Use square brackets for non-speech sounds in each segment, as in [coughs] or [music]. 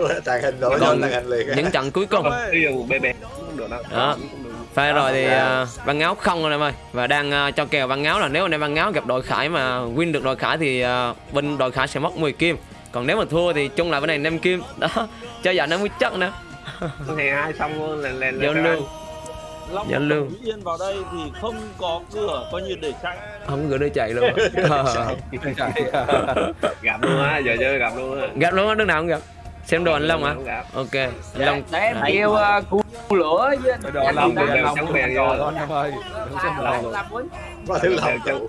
[laughs] tàn hình đổi Còn tàn hình liền. những trận cuối cùng. Ví dụ bé bé cũng được đâu. Đó. Pha rồi thì uh, Văn Ngáo không anh em ơi. Và đang ờ, cho kèo Văn Ngáo là nếu anh em Văn Ngáo gặp đội Khải mà win được đội Khải thì ờ, bên đội Khải sẽ mất 10 kim. Còn nếu mà thua thì chung lại bên này 5 kim. Đó. [laughs] Cho giờ nó mới chắc nữa Hè hai xong luôn là là Giao lưu. Long lưu. Thủy Yên vào đây thì không có cửa coi như để chạy. Không gửi đứa chạy luôn. [laughs] Gặp luôn á, giờ chơi gặp luôn á. Gặp luôn á, đứa nào cũng gặp Xem đồ anh Long hả? Gặp. Ok Anh Long để em kêu uh, cu lửa với anh Đồ Long Long đeo chống bèn. Thôi anh em ơi đừng Có thứ lòng chống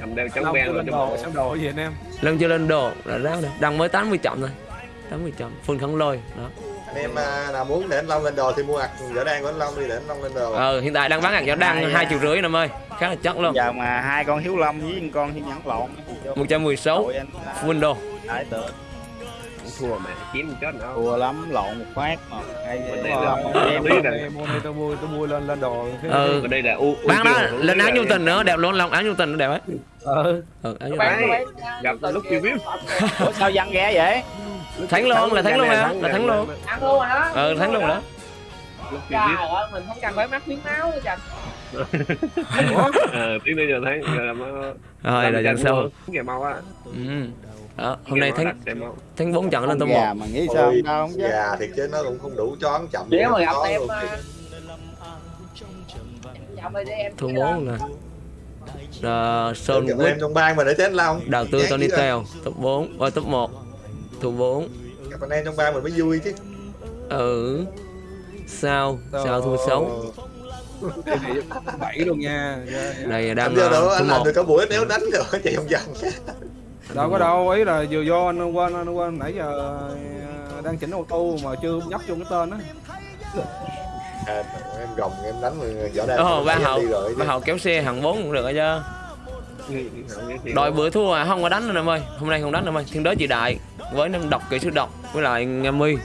cầm đeo chống Long bèn rồi đồ xem đồ gì anh em? Long chưa lên đồ là ráo rồi Đăng mới 80 chậm thôi. 80 chậm Full khăn lôi Đó. Anh em à, nào muốn để anh Long lên đồ thì mua ạc vỏ đan của anh Long đi để anh Long lên đồ. Ờ hiện tại đang bán hạt gió đăng hai triệu rưỡi anh em ơi. Khá là chắc luôn. Giờ mà hai con hiếu long với một con hiếu nhẫn lộn. thì vô 116 đội anh Full đồ tượng Thua mà kiếm một chốt nữa. thua lắm lộn một phát mà. Hay em là- em Em mua đây tôi mua tôi mua lên lên đồ. Ừ. Ở đây là u. Bán đó lên áo tình nữa đẹp luôn Long áo nhu tình nó đẹp ấy. Ừ. Ừ áo nhu Các tình bạn Gặp lúc chưa biết. ủa sao văn ghé vậy? Thắng luôn là thắng luôn hả? Là thắng luôn. ăn luôn rồi đó Ờ thắng luôn rồi đó. Lúc trời ơi mình không cần phải mắc miếng máu nữa chặt [laughs] Ờ, tí nữa giờ thấy giờ làm Rồi là sau mua. Kìa mau á. Ừ đó, hôm nay thắng thắng bốn trận lên top 1 mà nghĩ sao Ôi, không đâu không chứ Gà thiệt chứ nó cũng không đủ chón chậm nếu mà gặp Có em rồi Thua chỉ 4 là Rồi Sơn Quýt trong bang mà để chết Long Đầu tư Tony. Teo top 4 Ôi top 1 Thua 4 gặp anh em trong bang mình mới vui chứ. Ừ. Sao? Sao thua 6 bảy luôn nha. Đây anh đang đâu top anh làm 1 được cả buổi nếu đánh được [laughs] chạy vòng vòng đâu có đâu ý là vừa do anh quên anh quên nãy giờ ờ, đang chỉnh ô tô mà chưa nhắc chung cái tên á. [laughs] À, em gồng em đánh người võ đan Ồ ba em hậu. Ba hậu kéo xe hàng 4 cũng được rồi chứ. Đội bữa thua à, không có đánh anh em ơi. Hôm nay không đánh anh em ơi. Thiên đới chị đại Với năm độc kỹ sư độc Với lại Nga mi.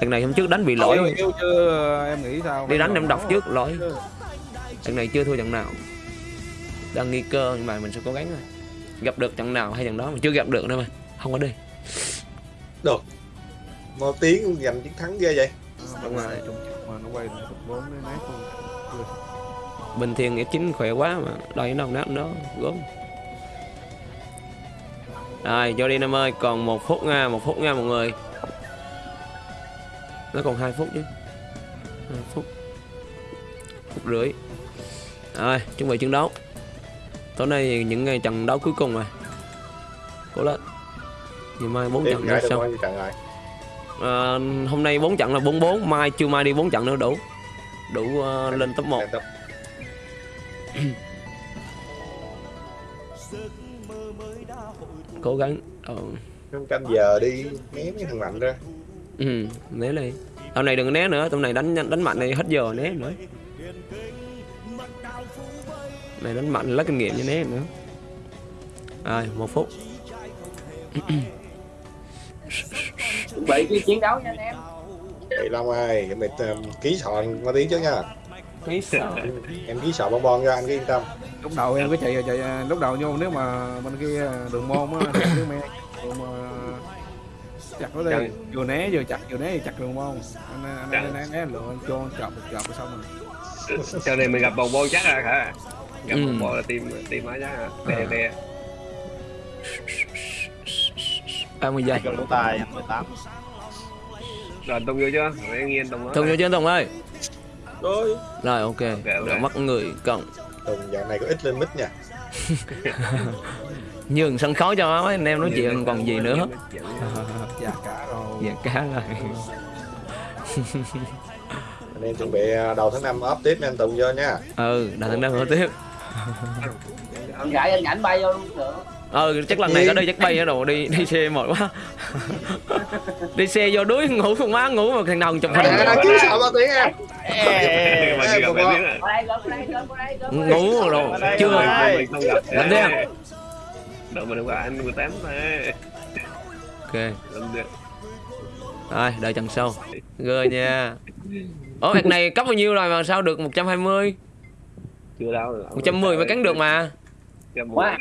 Thằng này hôm trước đánh bị lỗi. Yêu chứ em nghĩ sao? Đi đánh em độc trước lỗi. Trận này chưa thua trận nào. Đang nghi cơ nhưng mà mình sẽ cố gắng thôi Gặp được trận nào hay trận đó mà chưa gặp được đâu mà. Không có đi. Một tiếng giành chiến thắng ghê vậy. Đúng rồi. mà nó quay lại bốn cái nát luôn. Bình thường F9 khỏe quá mà Đây nó nát đó gớm. Rồi vô đi Nam ơi Còn một phút nha một phút nha mọi người. Nó còn 2 phút chứ. 2 phút. Phút rưỡi. Rồi chuẩn bị chiến đấu Tối nay những ngày trận đấu cuối cùng rồi. Cố lên. Ngày mai 4 tiếp trận nữa xong trận rồi? Ờ, Hôm nay 4 trận là 44 Mai chưa mai đi 4 trận nữa đủ. Đủ ờ, lên top 1 Lên top. [clears throat] Cố gắng ờ, Năm canh giờ đi né mấy thằng mạnh ra. Ừ, né đi. Tầm này đừng né nữa, tầm này đánh đánh mạnh này hết giờ né nữa. Này đánh mạnh lấy kinh nghiệm cho né nữa. Rồi, một phút. bị cái chiến đấu nha anh em Chị Long ơi em mệt um, ký sọ có tiếng chứ nha Khí sợ. em ký sọ bon bon cho anh cứ yên tâm lúc đầu em cứ chạy chạy lúc đầu vô nếu mà bên kia đường môn á đường mà chặt nó đi vừa né vừa chặt vừa né vừa chặt đường môn anh anh anh né né cho chọc một chọc rồi xong rồi Sau này mình gặp bầu bô chắc à hả? Gặp Ừ. bô là team team á chắc à. Đè đè. 30 giây. lỗ tài 18 Rồi tung vô chưa? Rồi em nghiêng tung Tùng vô trên Tùng ơi. rồi Rồi ok, ok. Rồi mất người cộng. Tùng dạo này có ít lên mic nha [laughs] Nhường sân khấu cho mấy anh em nói chuyện còn gì nữa. [laughs] già cả rồi Dạ cá rồi. anh em chuẩn bị uh, đầu tháng 5 up tiếp nha anh Tùng vô nha Ừ, đã thằng đang mở tiếp. Anh gãi anh ảnh bay vô luôn được Ừ, chắc lần này có đi chắc bay ở đồ đi đi xe mệt quá. đi xe vô đuối ngủ không má ngủ mà thằng nào chụp hình. à, ký sọ bao tiếng em. ngủ rồi chưa? Ơi. Mình không. Làm. Đợi mình qua anh 18 này. ok. Làm rồi đợi trận sau. Gơ nha. Ủa việc này cấp bao nhiêu rồi mà sao được 120 Chưa đâu. 110 mới cắn được mà quá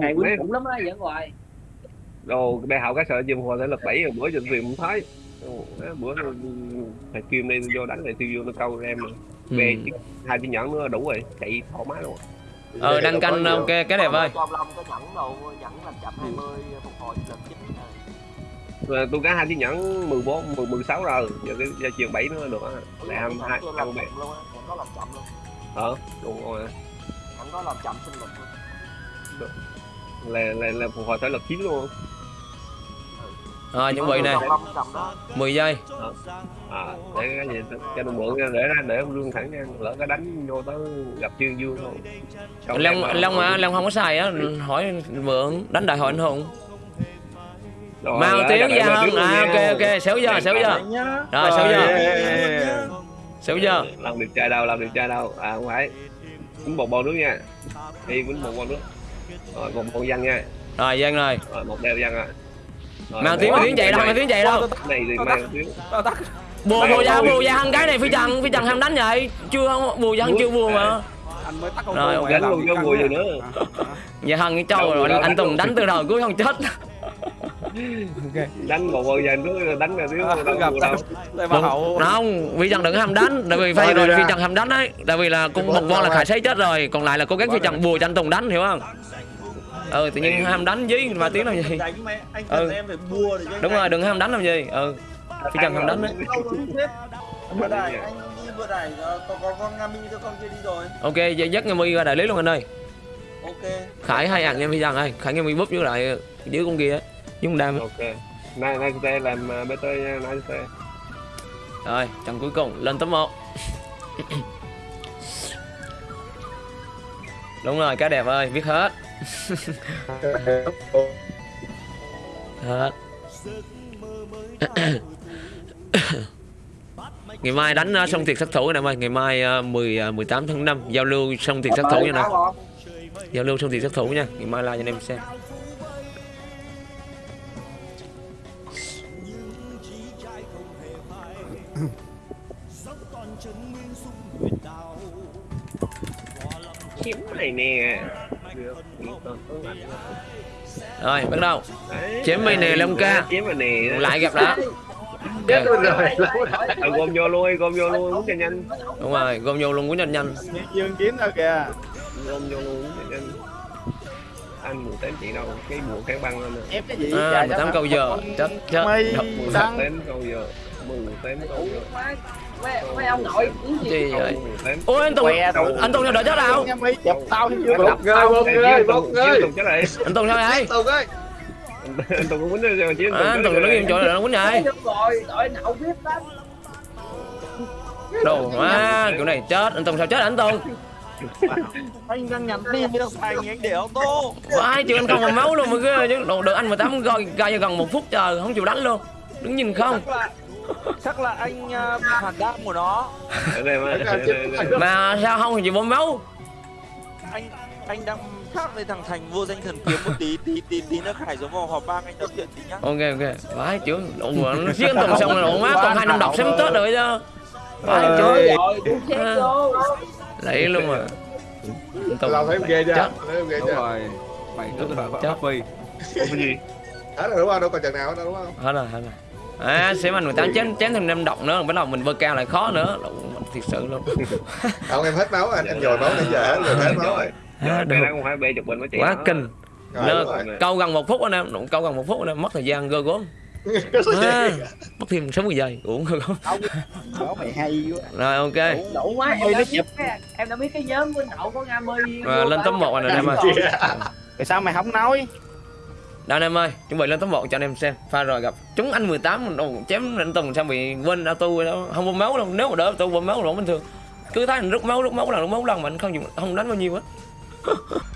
ngày quýnh cũng lắm á vẫn hoài Đồ bé hậu cái sợ chim hoa thể lực 7 rồi bữa trên phim không thấy. bữa thầy kim đây vô đánh này tiêu vô nó câu em Ừ. về chứ hai chiếc nhẫn nữa đủ rồi chạy thoải mái luôn ờ đăng canh ok cái đẹp ơi cho Long cái nhẫn đồ nhẫn làm chậm 20 phục hồi lần chín rồi. tôi có hai chiếc nhẫn 14 10 16 rồi giờ cái giờ chiều 7 nữa được á lại hai chậm luôn á, có làm chậm luôn. Ờ đúng rồi. Nhẫn có làm chậm sinh lực luôn. là là là phục hồi thể lực chín luôn. Rồi chuẩn bị nè. Còn Long cầm đó. 10 giây. À để cái gì? Cho nó mượn ra để ra để ông lương thẳng nha. Lỡ cái đánh vô tới gặp trương dương không long long mà long không có xài á. Hỏi mượn đánh đại hội anh hùng. Rồi, mau tiếng ra luôn à ok ok. Xéo giờ xéo giờ rồi xéo giờ Yeah. xéo giờ làm được trai đâu làm được trai đâu. À không phải. Quýnh một bầu nước nha. Đi quýnh một bầu nước. Rồi một bầu văn nha. Rồi giang rồi. Rồi một đeo văn à Rồi, mang tiếng mà tiếng chạy đâu mang tiếng chạy đâu. Này thì mang tiếng. Bùa bùa ra bùa ra ăn cái này phi trần phi trần ham đánh vậy. Chưa không bùa ra chưa bùa mà. anh mới tắt con Rồi, Đánh làm luôn mùi quá. gì nữa. Dạ hằng cái trâu rồi anh tùng đánh từ đầu cuối không chết đánh một bầu văn nước đánh ra tiếng À, gặp đâu. đây mà hậu. Không phi trần đừng ham đánh tại vì phay rồi phi trần ham đánh đấy. Tại vì là con một con là khải sấy chết rồi còn lại là cố gắng phi trần bùa cho anh tùng đánh hiểu không? Ừ tự nhiên ham đánh với mà tiếng làm gì Ừ. phải đúng rồi đừng ham đánh làm gì ừ phi trần ham đánh đấy. Anh ờ, có có con Nga Mi cho con kia đi rồi. Ok giờ dắt nghe mi ra đại lý luôn anh ơi. Ok. Khải hai ạc nha phi trần ơi. Khải nghe mi búp với lại dưới con kia với con đam. Ok. Nay nay tê làm uh, bt nha nay tê rồi trận cuối cùng lên top 1 đúng rồi cá đẹp ơi biết hết. [laughs] Hết. [coughs] Ngày mai đánh uh, sông thiệt sát thủ nè em ơi. Ngày mai uh, 10 uh, 18 tháng 5 giao lưu sông thiệt sát thủ nha nè. Giao lưu sông thiệt sát thủ nha. Ngày mai like cho anh em xem kiếm này nè. Rồi bắt đầu. Chém mày nè, Long ca. chém mày nè. Lại gặp đã Chết luôn rồi. Ờ, gom vô luôn gom vô luôn uống cho nhanh. Đúng rồi gom vô luôn của nhanh nhanh. Dương kiếm đâu kìa. Gom vô luôn uống cho nhanh. Anh mười tám chị đâu cái bùa cái băng lên nè. Ép cái gì? À, Trời, 18 sao câu giờ. Chết chết. Mười tám câu giờ mười tám câu giờ mấy mấy ông nội gì? Vậy? Ôi anh tùng anh tùng đợi chết mày chụp tao thì chưa Một đập người, tao. một Ê, người, Chiến một Tùng- người. Chiến Tùng chết rồi anh tùng sao vậy? Tùng ơi. anh Tùng cũng quýnh rồi chứ anh tùng nó nghiêm chỗ là nó quýnh rồi đội nậu biết lắm đồ quá kiểu này chết. Anh tùng sao chết anh tùng? Anh đang nhắn tin với thằng thành anh để ô tô vãi chịu anh không mà máu luôn mà ghê chứ. Đồ được anh 18 coi coi gần một phút trời không chịu đánh luôn. Đứng nhìn không chắc là anh uh, phản đam của nó. Mà sao không thì chịu bơm máu? Anh anh đang khác với thằng thành vô danh thần kiếm một tí tí tí tí nó khải giống vào họp bang anh nói chuyện tí nhá. Ok ok. Vãi chịu đồ nó giết tùng xong rồi má còn hai năm đọc sớm tết rồi chứ. Vãi À. vô lấy luôn mà. Làm thấy ghê chưa? Thấy ghê chưa? rồi. Mày cứ Chết. phát phi. Có gì. Hết rồi đúng không? Đâu còn trận nào đâu đúng không? hết rồi hết rồi à xem anh 18 chém chém thêm năm độc nữa bắt đầu mình bơ cao lại khó nữa. Thiệt sự luôn. [laughs] Không em hết máu anh, anh nhồi máu nãy giờ hết rồi hết máu rồi. à, được. không phải bê chục bình mới quá kinh. Câu gần một phút anh em Nó câu gần một phút anh em mất thời gian gơ gốm. [laughs] À, mất thêm 60 giây uống gơ gốm. Đó mày hay quá. Rồi ok. Đủ quá em đã biết cái em đã biết cái nhóm của nậu có nga mi rồi, lên top 1 anh em ơi tại sao mày không nói Đâu anh em ơi, chuẩn bị lên top 1 cho anh em xem. Pha rồi gặp chúng anh 18 đồ chém anh Tùng sao bị quên auto đó. Không bơm máu đâu, nếu mà đỡ auto bơm máu là bình thường. Cứ thấy anh rút máu rút máu lần rút máu lần mà anh không dùng không đánh bao nhiêu hết. [laughs]